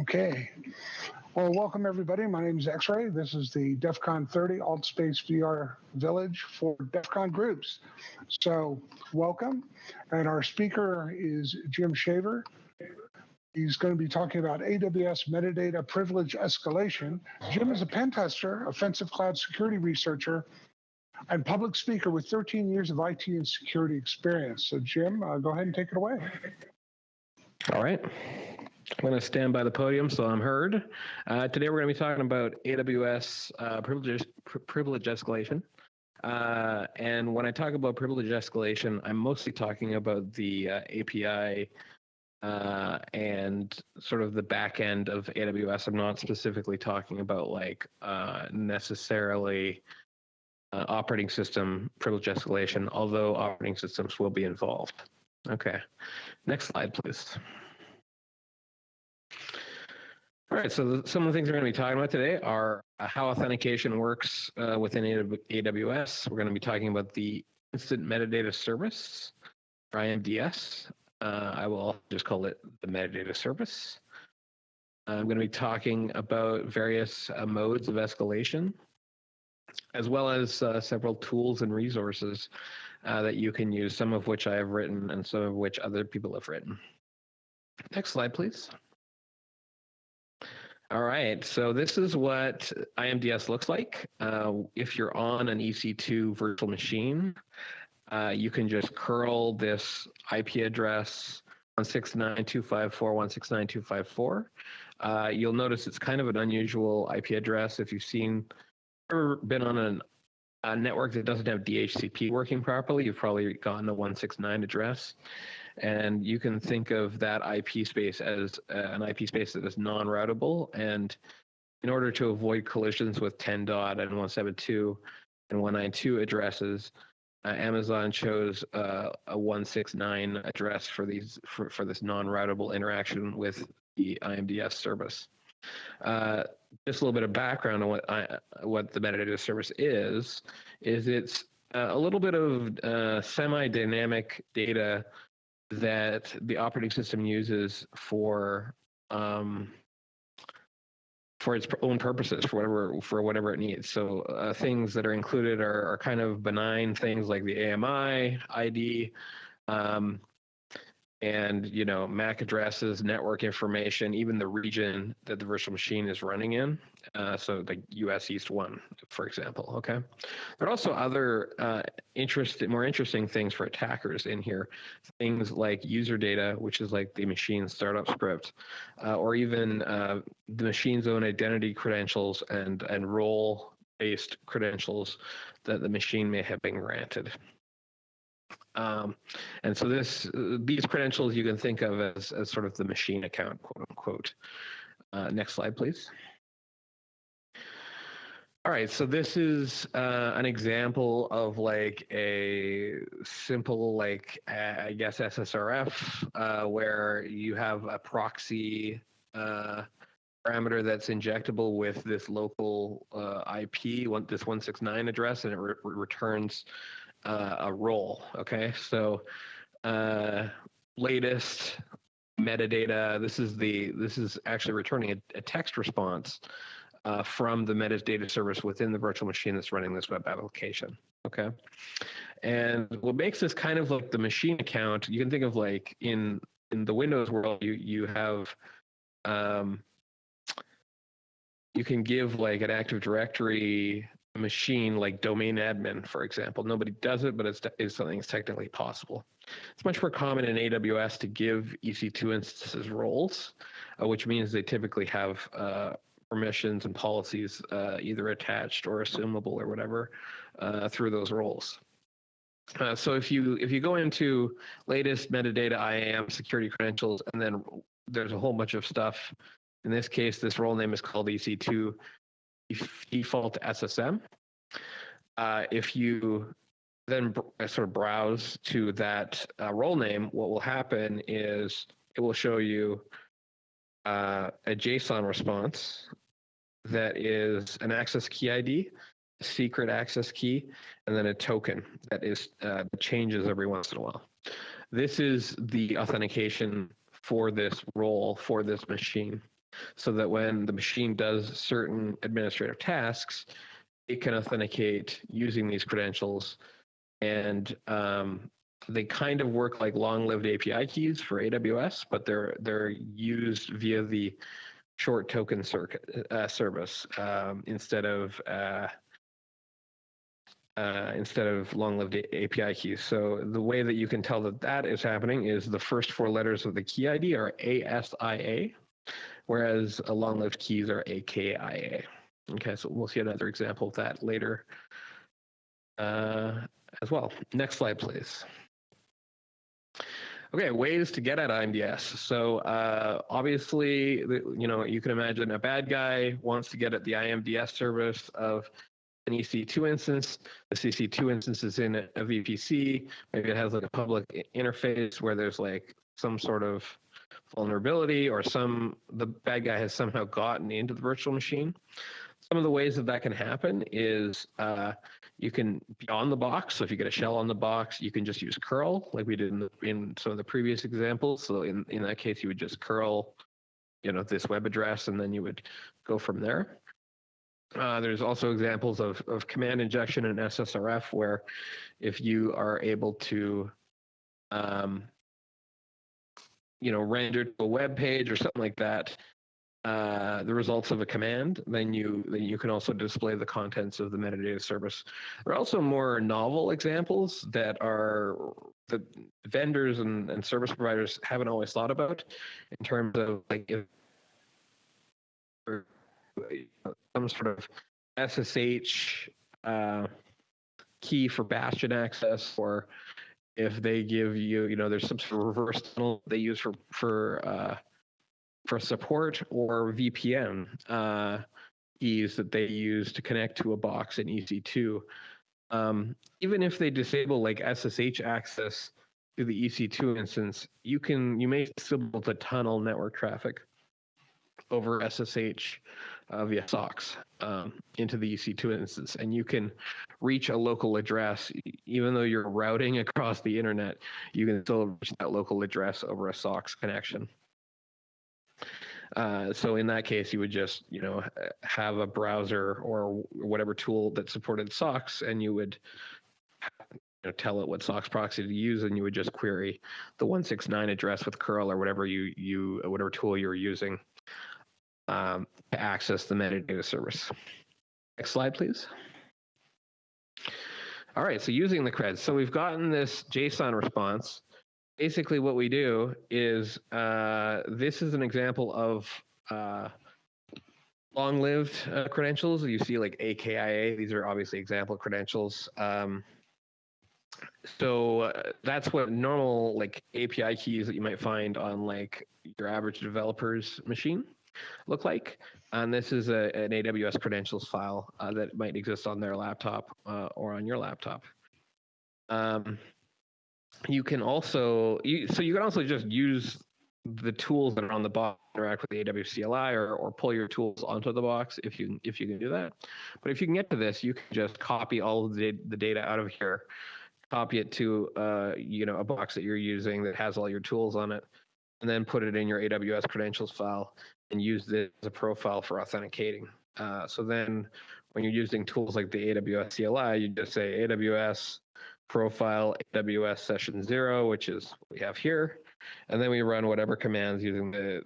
Okay. Well, welcome everybody. My name is X-Ray. This is the DEF CON 30 Alt Space VR Village for DEF CON groups. So welcome. And our speaker is Jim Shaver. He's going to be talking about AWS metadata privilege escalation. Jim is a pen tester, offensive cloud security researcher, and public speaker with 13 years of IT and security experience. So Jim, uh, go ahead and take it away. All right. I'm going to stand by the podium so I'm heard. Uh, today we're going to be talking about AWS uh, privilege, pr- privilege escalation. Uh, and when I talk about privilege escalation, I'm mostly talking about the uh, API uh, and sort of the back end of AWS. I'm not specifically talking about like uh, necessarily operating system privilege escalation, although operating systems will be involved. Okay, next slide, please. All right, so some of the things we're going to be talking about today are uh, how authentication works uh, within AWS. We're going to be talking about the Instant Metadata Service, or IMDS. Uh, I will just call it the Metadata Service. I'm going to be talking about various uh, modes of escalation, as well as uh, several tools and resources uh, that you can use, some of which I have written and some of which other people have written. Next slide, please. All right, so this is what IMDS looks like. Uh, if you're on an EC2 virtual machine, uh, you can just curl this IP address 169.254.169.254. Uh, you'll notice it's kind of an unusual IP address. If you've seen or been on an, a network that doesn't have DHCP working properly, you've probably gotten a 169 address and you can think of that IP space as uh, an IP space that is non-routable. And in order to avoid collisions with 10 dot and 172 and 192 addresses, uh, Amazon chose uh, a 169 address for these for, for this non-routable interaction with the IMDS service. Uh, just a little bit of background on what I, what the metadata service is. Is it's uh, a little bit of uh, semi-dynamic data that the operating system uses for um, for its own purposes for whatever for whatever it needs. So uh, things that are included are, are kind of benign things like the AMI ID, um, and you know MAC addresses, network information, even the region that the virtual machine is running in. Uh, so the US East One, for example. Okay, there are also other uh, interesting, more interesting things for attackers in here. Things like user data, which is like the machine startup script, uh, or even uh, the machine's own identity credentials and and role based credentials that the machine may have been granted. Um, and so this uh, these credentials you can think of as, as sort of the machine account, quote unquote. Uh, next slide, please. All right, so this is uh, an example of like a simple, like uh, I guess SSRF, uh, where you have a proxy uh, parameter that's injectable with this local IP, one, this 169 address, and it re returns uh, a role. Okay, so uh, latest metadata. This is the this is actually returning a, a text response uh, from the metadata service within the virtual machine that's running this web application. Okay, and what makes this kind of like the machine account, you can think of like in in the Windows world, you you have um, you can give like an Active Directory machine like domain admin, for example. Nobody does it, but it's, it's something that's technically possible. It's much more common in AWS to give EC2 instances roles, uh, which means they typically have uh, permissions and policies uh, either attached or assumable or whatever uh, through those roles. Uh, so if you if you go into latest metadata IAM security credentials, and then there's a whole bunch of stuff. In this case, this role name is called EC2 default SSM. Uh, if you then uh, sort of browse to that uh, role name, what will happen is it will show you uh, a JSON response that is an access key ID, a secret access key, and then a token that is uh, changes every once in a while. This is the authentication for this role for this machine. So that when the machine does certain administrative tasks, it can authenticate using these credentials. And um, they kind of work like long-lived API keys for AWS, but they're they're used via the short token circuit uh, service um, instead of uh, uh, instead of long-lived API keys. So the way that you can tell that that is happening is the first four letters of the key ID are ASIA, whereas a long-lived keys are AKIA. Okay, so we'll see another example of that later uh, as well. Next slide, please. Okay, ways to get at IMDS. So uh, obviously, you know, you can imagine a bad guy wants to get at the IMDS service of an EC2 instance. The EC2 instance is in a VPC. Maybe it has like a public interface where there's like some sort of vulnerability or some the bad guy has somehow gotten into the virtual machine. Some of the ways that that can happen is uh, you can be on the box. So if you get a shell on the box, you can just use curl like we did in, the, in some of the previous examples. So in, in that case, you would just curl, you know, this web address, and then you would go from there. Uh, there's also examples of, of command injection and SSRF where if you are able to, um, you know, render to a web page or something like that, uh, the results of a command, then you then you can also display the contents of the metadata service. There are also more novel examples that are the vendors and, and service providers haven't always thought about in terms of like if some sort of SSH uh, key for bastion access, or if they give you, you know, there's some sort of reverse tunnel they use for for uh, for support or VPN uh, keys that they use to connect to a box in EC2. Um, even if they disable like SSH access to the EC2 instance, you can you may still be able to tunnel network traffic over SSH uh, via SOCKS um, into the EC2 instance, and you can reach a local address even though you're routing across the internet. You can still reach that local address over a SOCKS connection. Uh, so in that case, you would just, you know, have a browser or whatever tool that supported SOCKS, and you would you know, tell it what SOCKS proxy to use, and you would just query the 169 address with curl or whatever you you whatever tool you're using um, to access the metadata service. Next slide, please. All right, so using the creds. So we've gotten this JSON response. Basically, what we do is uh, this is an example of uh, long-lived uh, credentials. You see like AKIA. These are obviously example credentials. Um, so uh, that's what normal like API keys that you might find on like your average developer's machine look like. And this is a, an AWS credentials file uh, that might exist on their laptop uh, or on your laptop. Um, you can also, you, so you can also just use the tools that are on the box interact with the AWS CLI or, or pull your tools onto the box if you if you can do that. But if you can get to this, you can just copy all of the, the data out of here, copy it to uh, you know a box that you're using that has all your tools on it, and then put it in your AWS credentials file and use this as a profile for authenticating. Uh, so then when you're using tools like the AWS CLI, you just say AWS profile AWS session zero, which is what we have here. And then we run whatever commands using the,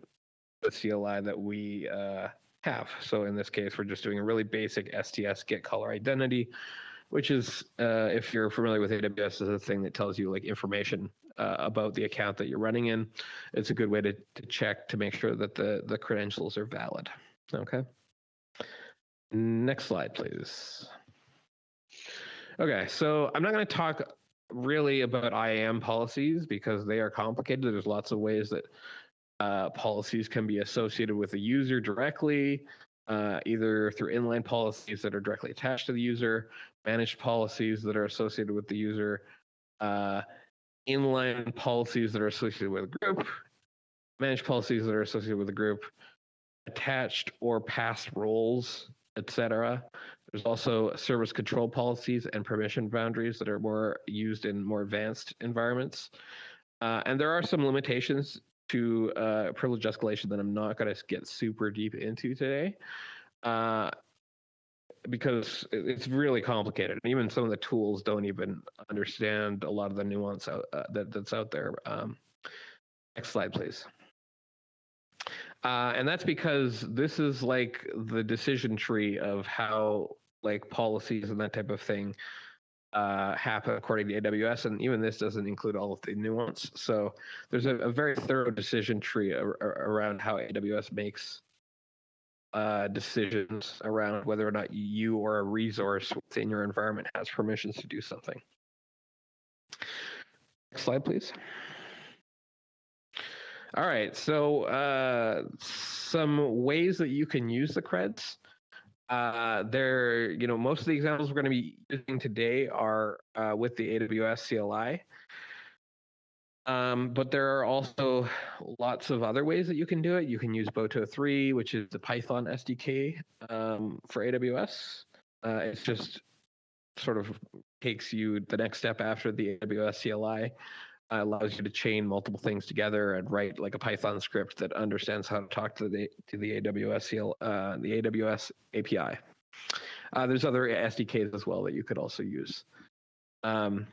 the CLI that we uh, have. So in this case, we're just doing a really basic STS get caller identity, which is, uh, if you're familiar with AWS, is a thing that tells you like information uh, about the account that you're running in. It's a good way to, to check to make sure that the, the credentials are valid. Okay. Next slide, please. Okay, so I'm not going to talk really about IAM policies because they are complicated. There's lots of ways that uh, policies can be associated with a user directly, uh, either through inline policies that are directly attached to the user, managed policies that are associated with the user, uh, inline policies that are associated with a group, managed policies that are associated with a group, attached or past roles, etc. There's also service control policies and permission boundaries that are more used in more advanced environments. Uh, and there are some limitations to uh, privilege escalation that I'm not going to get super deep into today. Uh, because it's really complicated. and Even some of the tools don't even understand a lot of the nuance out, uh, that, that's out there. Um, next slide, please. Uh, and that's because this is like the decision tree of how like policies and that type of thing uh, happen according to AWS. And even this doesn't include all of the nuance. So there's a, a very thorough decision tree ar- around how AWS makes uh, decisions around whether or not you or a resource within your environment has permissions to do something. Next slide, please. All right, so uh, some ways that you can use the creds. Uh, there, you know, most of the examples we're going to be using today are uh, with the AWS CLI. Um, but there are also lots of other ways that you can do it. You can use Boto 3, which is the Python SDK um, for AWS. Uh, it's just sort of takes you the next step after the AWS CLI, allows you to chain multiple things together and write like a Python script that understands how to talk to the to the AWS CL, uh, the AWS API. Uh, there's other SDKs as well that you could also use. Um,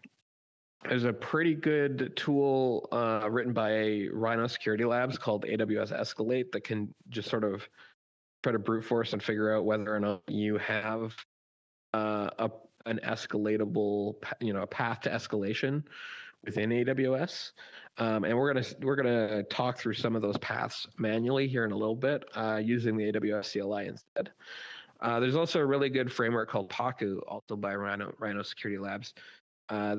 there's a pretty good tool uh, written by Rhino Security Labs called AWS Escalate that can just sort of try to brute force and figure out whether or not you have uh, a, an escalatable, you know, a path to escalation within AWS. Um, and we're gonna we're gonna talk through some of those paths manually here in a little bit uh, using the AWS CLI instead. Uh, there's also a really good framework called Paku, also by Rhino, Rhino Security Labs, uh,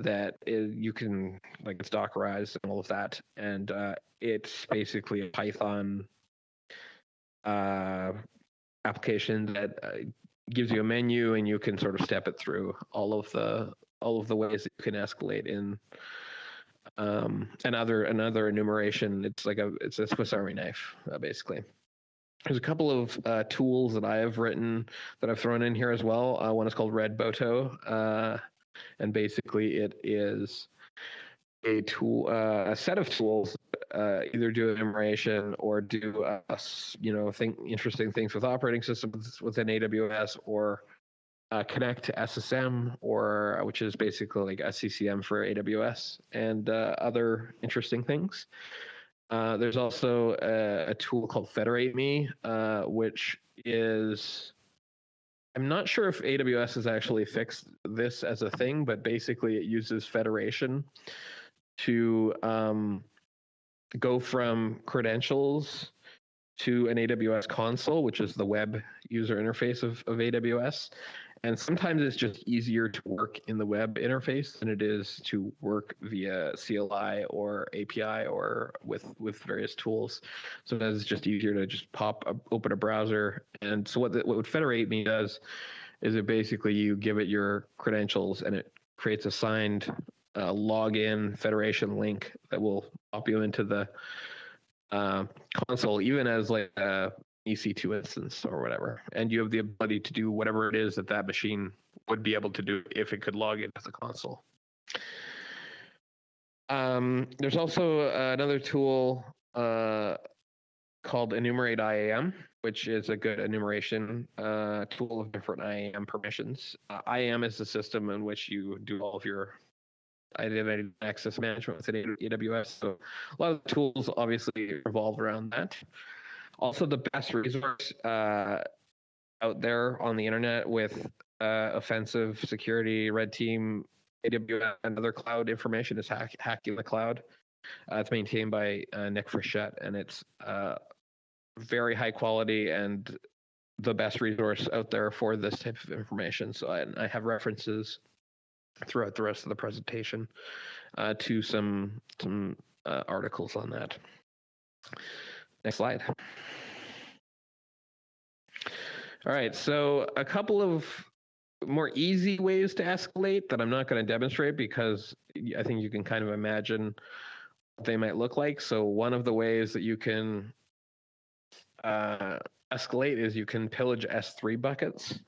you can like it's Dockerized and all of that, and uh, it's basically a Python uh, application that uh, gives you a menu and you can sort of step it through all of the all of the ways that you can escalate in um, another another enumeration. It's like a it's a Swiss Army knife uh, basically. There's a couple of uh, tools that I have written that I've thrown in here as well. Uh, one is called Red Boto, uh, and basically it is a tool, uh, a set of tools, uh, either do enumeration or do, uh, you know, think interesting things with operating systems within AWS, or uh, connect to SSM, or uh, which is basically like SCCM for AWS, and uh, other interesting things. Uh, there's also a, a tool called Federate Me, uh, which is I'm not sure if AWS has actually fixed this as a thing, but basically it uses federation to um, go from credentials to an AWS console, which is the web user interface of, of AWS. And sometimes it's just easier to work in the web interface than it is to work via CLI or API or with with various tools. Sometimes it's just easier to just pop a, open a browser. And so what the, what Federate Me does is it basically you give it your credentials and it creates a signed uh, login federation link that will pop you into the uh, console, even as like a EC2 instance or whatever. And you have the ability to do whatever it is that that machine would be able to do if it could log in as a console. Um, there's also uh, another tool uh, called Enumerate IAM, which is a good enumeration uh, tool of different IAM permissions. Uh, IAM is the system in which you do all of your identity access management within AWS. So a lot of tools obviously revolve around that. Also, the best resource uh, out there on the internet with uh, offensive security, red team, AWS, and other cloud information is hack, hacking the cloud. Uh, it's maintained by uh, Nick Frechette, and it's uh, very high quality and the best resource out there for this type of information. So I, I have references throughout the rest of the presentation uh, to some some uh, articles on that. Next slide. All right, so a couple of more easy ways to escalate that I'm not going to demonstrate because I think you can kind of imagine what they might look like. So one of the ways that you can uh, escalate is you can pillage S3 buckets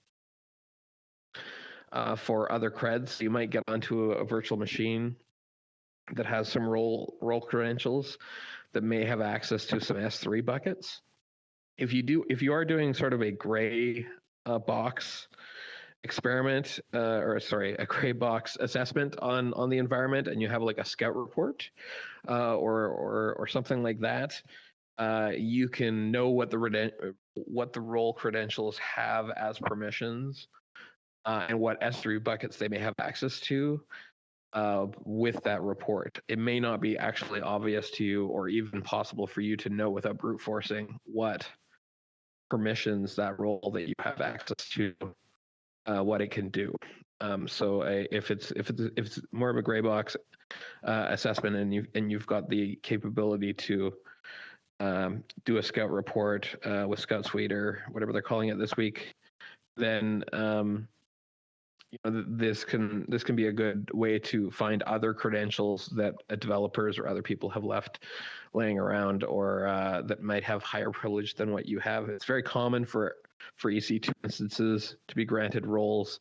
uh, for other creds. You might get onto a, a virtual machine that has some role role credentials that may have access to some S3 buckets. If you do, if you are doing sort of a gray uh, box experiment, uh, or sorry, a gray box assessment on on the environment, and you have like a scout report, uh, or or or something like that, uh, you can know what the reden- what the role credentials have as permissions, uh, and what S3 buckets they may have access to uh, with that report. It may not be actually obvious to you or even possible for you to know without brute forcing what permissions that role that you have access to, uh, what it can do. Um, so if it's if it's if it's more of a gray box uh, assessment and you and you've got the capability to um, do a scout report uh, with Scout Suite or whatever they're calling it this week, then um, you know, this can this can be a good way to find other credentials that uh, developers or other people have left laying around or uh, that might have higher privilege than what you have. It's very common for for EC2 instances to be granted roles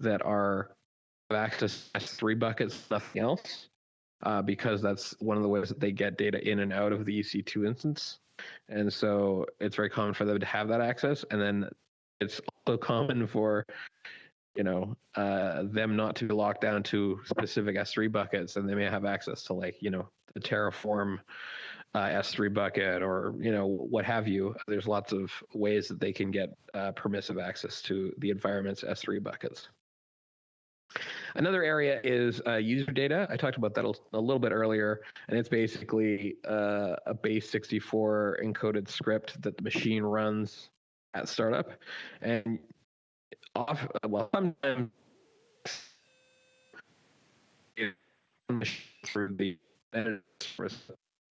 that are have access to S3 buckets, nothing else, uh, because that's one of the ways that they get data in and out of the EC2 instance. And so it's very common for them to have that access. And then it's also common for you know uh, them not to be locked down to specific S3 buckets, and they may have access to like you know the Terraform uh, S3 bucket or you know what have you. There's lots of ways that they can get uh, permissive access to the environment's S3 buckets. Another area is uh, user data. I talked about that a little bit earlier, and it's basically uh, a base 64 encoded script that the machine runs at startup. And off well sometimes through the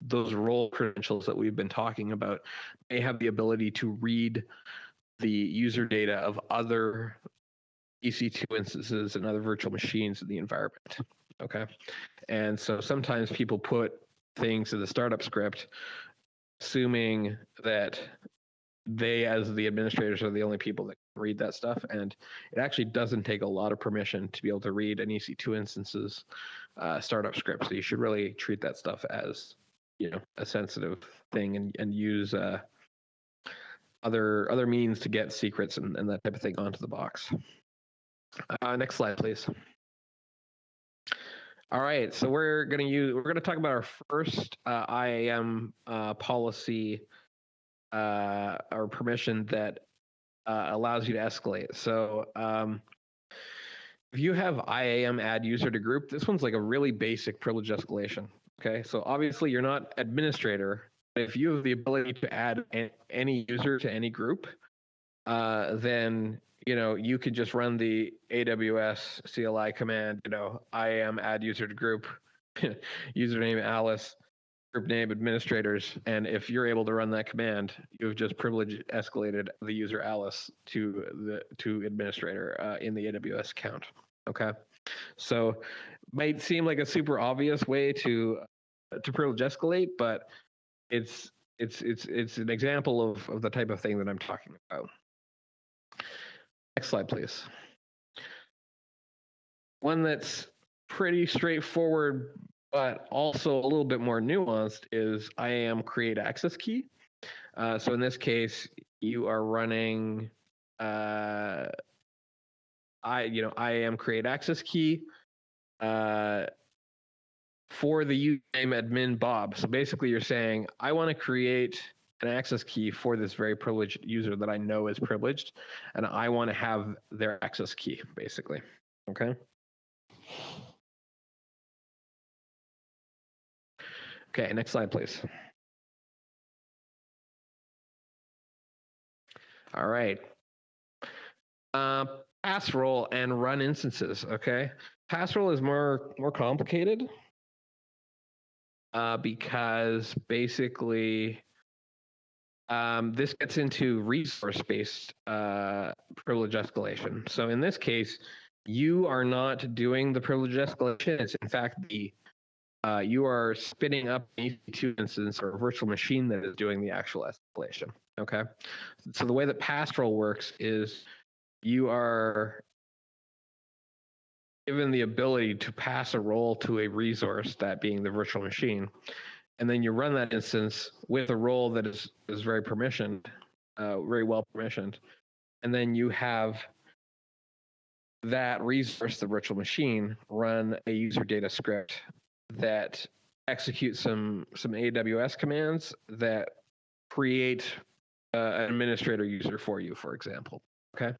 those role credentials that we've been talking about may have the ability to read the user data of other EC2 instances and other virtual machines in the environment. Okay. And so sometimes people put things in the startup script assuming that they as the administrators are the only people that read that stuff and it actually doesn't take a lot of permission to be able to read an ec2 instances uh, startup script so you should really treat that stuff as you know a sensitive thing and, and use uh, other other means to get secrets and, and that type of thing onto the box. Uh, next slide please. All right so we're going to use we're going to talk about our first uh, iam uh, policy uh, or permission that uh, allows you to escalate. So um, if you have IAM add user to group, this one's like a really basic privilege escalation. Okay, so obviously you're not administrator, but if you have the ability to add any user to any group, uh, then you know you could just run the AWS CLI command. You know, IAM add user to group, username Alice, group name administrators, and if you're able to run that command, you've just privilege escalated the user Alice to the to administrator uh, in the AWS account. Okay, so might seem like a super obvious way to to privilege escalate, but it's it's it's it's an example of of the type of thing that I'm talking about. Next slide, please. One that's pretty straightforward but also a little bit more nuanced is IAM create access key. Uh, so in this case, you are running uh, I you know IAM create access key uh, for the username admin Bob. So basically, you're saying I want to create an access key for this very privileged user that I know is privileged, and I want to have their access key, basically. Okay. Okay, next slide, please. All right. Uh, pass role and run instances. Okay, pass role is more more complicated uh, because basically um, this gets into resource-based uh, privilege escalation. So in this case, you are not doing the privilege escalation. It's in fact the uh, you are spinning up an EC2 instance or a virtual machine that is doing the actual escalation. Okay. So the way that Pastoral works is you are given the ability to pass a role to a resource, that being the virtual machine, and then you run that instance with a role that is is very permissioned, uh, very well permissioned, and then you have that resource, the virtual machine, run a user data script that executes some some AWS commands that create uh, an administrator user for you, for example. Okay.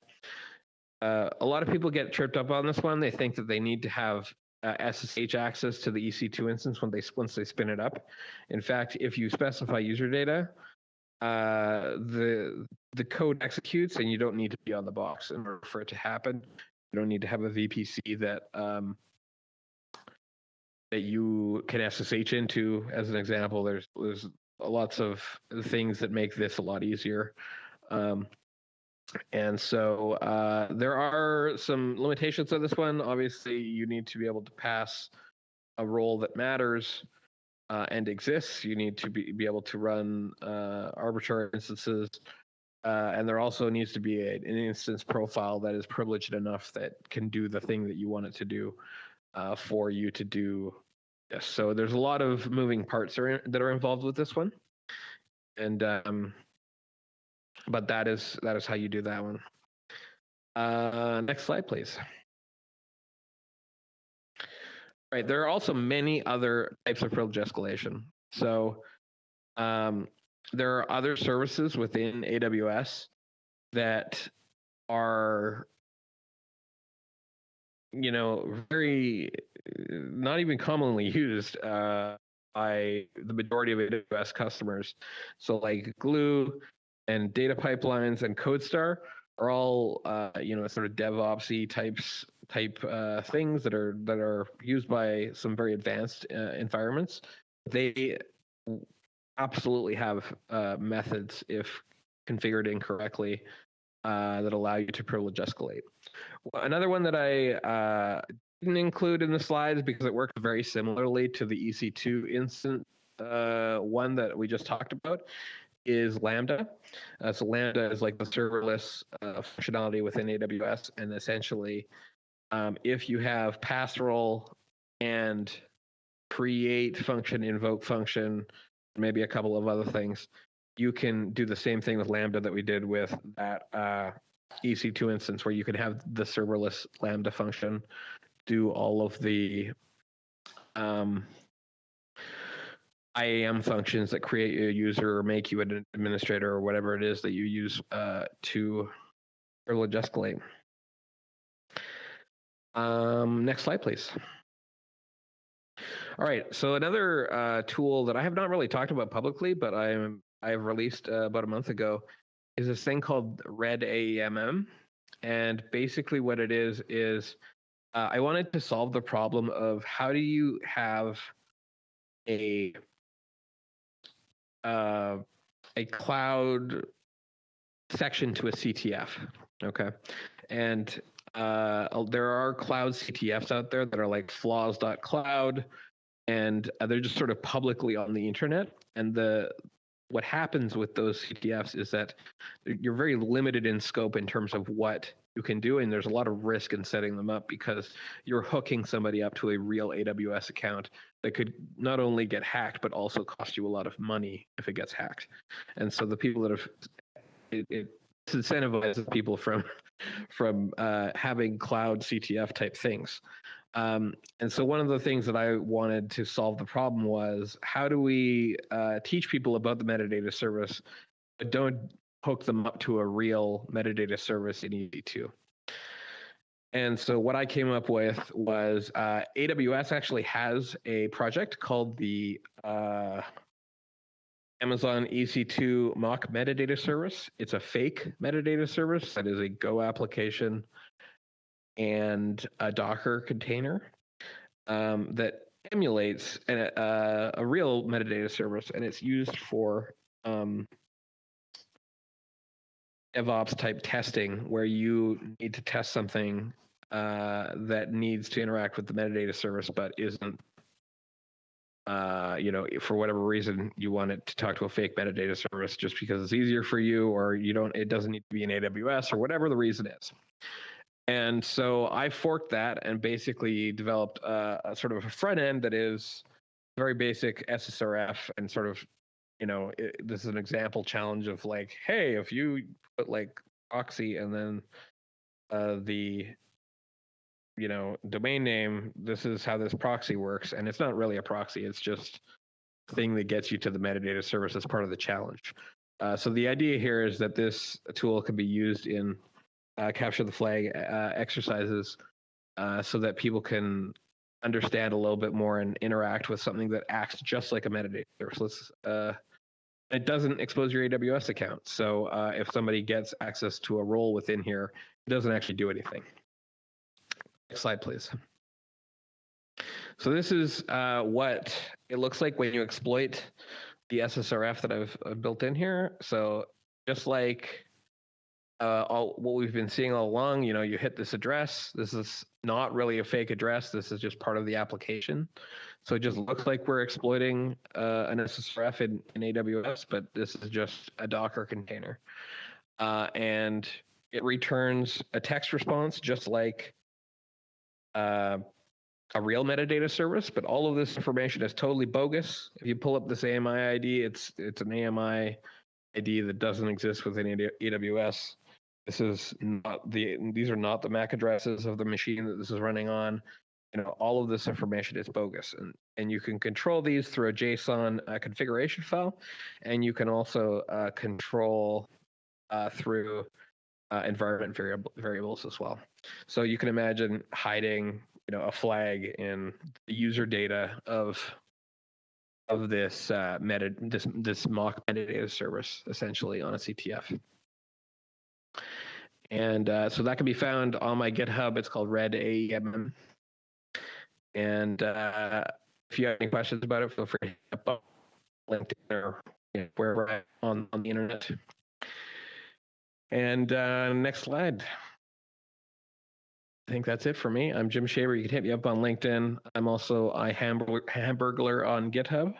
Uh, a lot of people get tripped up on this one. They think that they need to have uh, SSH access to the EC2 instance when they once they spin it up. In fact, if you specify user data, uh, the the code executes, and you don't need to be on the box in order for it to happen. You don't need to have a VPC that um, that you can SSH into. As an example, there's there's lots of things that make this a lot easier. Um, and so uh, there are some limitations of this one. Obviously, you need to be able to pass a role that matters uh, and exists. You need to be, be able to run uh, arbitrary instances. Uh, and there also needs to be a, an instance profile that is privileged enough that can do the thing that you want it to do uh, for you to do this. So there's a lot of moving parts are in, that are involved with this one. And um, but that is that is how you do that one. Uh, next slide, please. Right, there are also many other types of privilege escalation. So um, there are other services within AWS that are, you know, very not even commonly used uh, by the majority of AWS customers. So like Glue, and data pipelines and CodeStar are all uh, you know sort of DevOpsy types type uh, things that are that are used by some very advanced uh, environments. They absolutely have uh, methods if configured incorrectly uh, that allow you to privilege escalate. Another one that I uh, didn't include in the slides because it works very similarly to the EC2 instant one that we just talked about is Lambda. Uh, so Lambda is like the serverless uh, functionality within AWS, and essentially, um, if you have pass role and create function, invoke function, maybe a couple of other things, you can do the same thing with Lambda that we did with that uh, EC2 instance, where you can have the serverless Lambda function do all of the um, IAM functions that create a user or make you an administrator or whatever it is that you use uh, to privilege escalate. Um, next slide, please. All right, so another uh, tool that I have not really talked about publicly, but I am I released uh, about a month ago, is this thing called Red AEMM, and basically what it is is uh, I wanted to solve the problem of how do you have a uh, a cloud section to a CTF. Okay, and uh, there are cloud CTFs out there that are like flaws.cloud, and uh, they're just sort of publicly on the internet. And the what happens with those CTFs is that you're very limited in scope in terms of what you can do, and there's a lot of risk in setting them up because you're hooking somebody up to a real AWS account that could not only get hacked but also cost you a lot of money if it gets hacked. And so the people that have it, it incentivizes people from from uh, having cloud CTF type things. Um, and so one of the things that I wanted to solve the problem was how do we uh, teach people about the metadata service, but don't hook them up to a real metadata service in EC2. And so what I came up with was uh, AWS actually has a project called the uh, Amazon EC2 mock metadata service. It's a fake metadata service that is a Go application and a Docker container um, that emulates an, uh, a real metadata service, and it's used for um, DevOps type testing where you need to test something uh, that needs to interact with the metadata service but isn't uh, you know, for whatever reason you want it to talk to a fake metadata service just because it's easier for you, or you don't, it doesn't need to be in AWS or whatever the reason is. And so I forked that and basically developed a, a sort of a front end that is very basic SSRF and sort of, you know, it, this is an example challenge of like, hey, if you put like proxy and then uh, the you know domain name this is how this proxy works. And it's not really a proxy it's just thing that gets you to the metadata service as part of the challenge. Uh, so the idea here is that this tool can be used in uh, capture the flag uh, exercises uh, so that people can understand a little bit more and interact with something that acts just like a metadata service. Uh, it doesn't expose your AWS account. So uh, if somebody gets access to a role within here, it doesn't actually do anything. Next slide, please. So this is uh, what it looks like when you exploit the SSRF that I've, I've built in here. So just like uh, all what we've been seeing all along, you know, you hit this address. This is not really a fake address. This is just part of the application. So it just looks like we're exploiting uh, an SSRF in, in AWS, but this is just a Docker container. Uh, and it returns a text response just like uh, a real metadata service, but all of this information is totally bogus. If you pull up this AMI ID, it's it's an AMI ID that doesn't exist within AWS. This is not the these are not the MAC addresses of the machine that this is running on. You know all of this information is bogus and and you can control these through a json uh, configuration file and you can also uh, control uh, through uh, environment variable, variables as well. So you can imagine hiding you know a flag in the user data of of this uh, meta this this mock metadata service essentially on a ctf and uh, so that can be found on my github it's called red aemm and uh, if you have any questions about it, feel free to hit up LinkedIn or you know, wherever on, on the internet. And uh, next slide. I think that's it for me. I'm Jim Shaver. You can hit me up on LinkedIn. I'm also I Hamburglar on GitHub.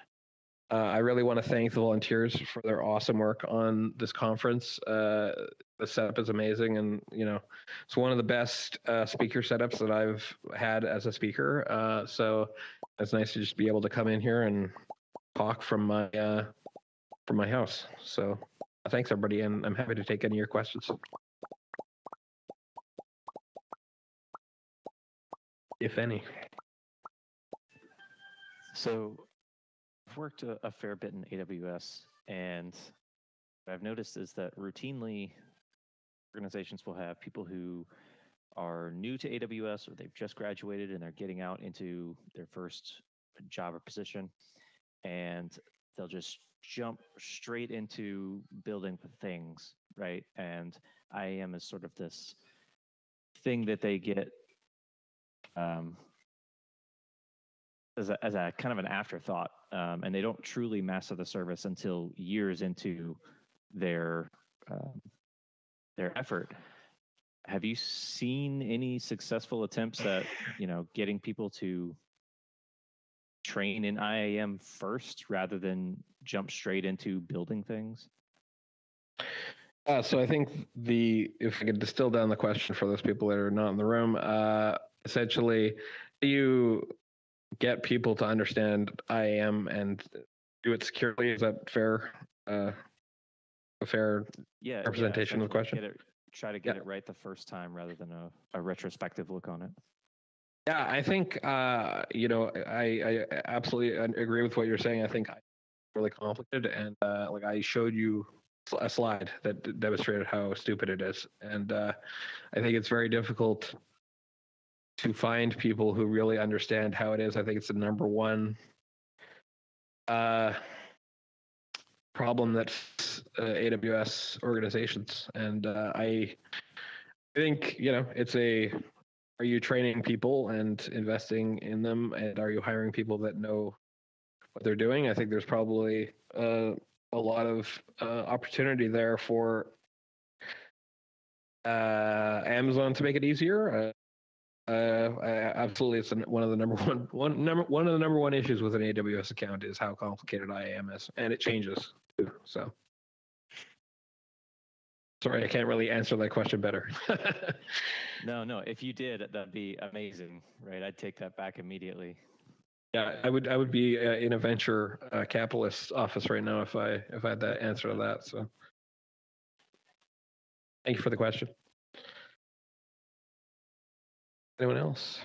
Uh, I really want to thank the volunteers for their awesome work on this conference. Uh, the setup is amazing, and you know, it's one of the best uh, speaker setups that I've had as a speaker. Uh, so it's nice to just be able to come in here and talk from my uh, from my house. So thanks everybody, and I'm happy to take any of your questions. If any. So I've worked a, a fair bit in AWS, and what I've noticed is that routinely organizations will have people who are new to AWS or they've just graduated and they're getting out into their first job or position, and they'll just jump straight into building things, right? And IAM is sort of this thing that they get um, as a, as a kind of an afterthought, um, and they don't truly master the service until years into their um, their effort. Have you seen any successful attempts at you know getting people to train in IAM first rather than jump straight into building things? Uh, so I think the if I could distill down the question for those people that are not in the room, uh, essentially, you get people to understand IAM and do it securely. Is that fair? Uh, a fair yeah, representation yeah, of the question? It, try to get yeah. it right the first time rather than a, a retrospective look on it. Yeah, I think uh, you know I, I absolutely agree with what you're saying. I think I really complicated, and uh, like I showed you a slide that demonstrated how stupid it is, and uh, I think it's very difficult to find people who really understand how it is. I think it's the number one uh, problem that uh, AWS organizations, and uh, I think you know it's a. Are you training people and investing in them, and are you hiring people that know what they're doing? I think there's probably uh, a lot of uh, opportunity there for uh, Amazon to make it easier. Uh, absolutely, it's one of the number one one number one of the number one issues with an AWS account is how complicated IAM is, and it changes too. So. Sorry, I can't really answer that question better. No, no. If you did, that'd be amazing, right? I'd take that back immediately. yeah, I would I would be uh, in a venture uh, capitalist office right now if I if I had that answer to that. So, thank you for the question. Anyone else?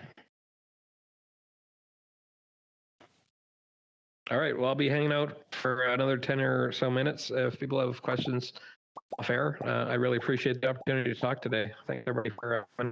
All right. Well, I'll be hanging out for another 10 or so minutes. If people have questions fair. uh, I really appreciate the opportunity to talk today. Thanks everybody for uh,